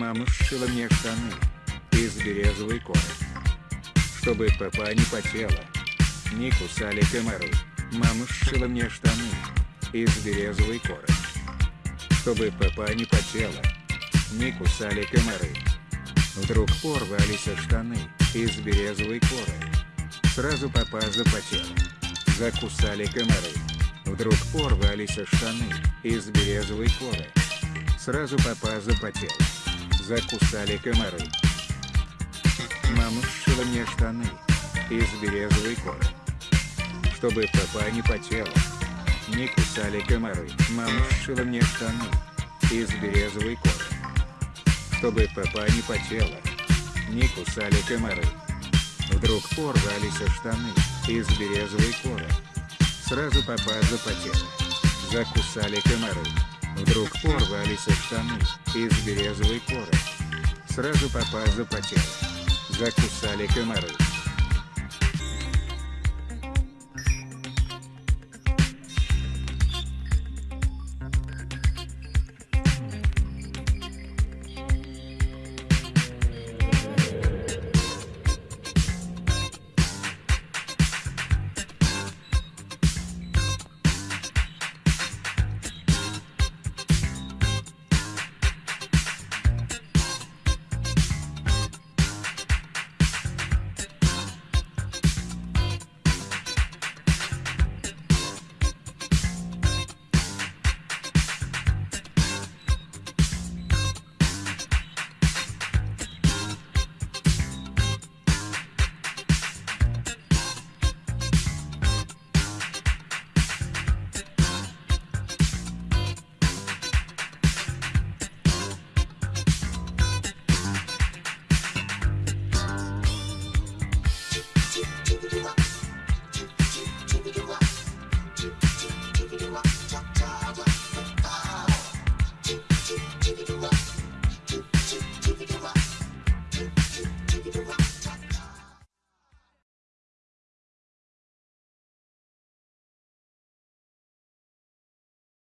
Мама сшила мне штаны из березовой коры. Чтобы папа не потела, не кусали комары. Мама сшила мне штаны из березовой коры. Чтобы папа не потела, не кусали комары. Вдруг порвались штаны из березовой коры. Сразу папа запотел, закусали комары. Вдруг порвались штаны из березовой коры. Сразу папа запотел, закусали комары. Мама сшила мне штаны из березовой коры. Чтобы папа не потела, не кусали комары. Мама сшила мне штаны из березовой коры. Чтобы папа не потела, не кусали комары. Вдруг порвались штаны из березовой коры. Сразу папа запотела, закусали комары. Вдруг порвались штаны из березовой коры. Сразу папа запотела, закусали комары.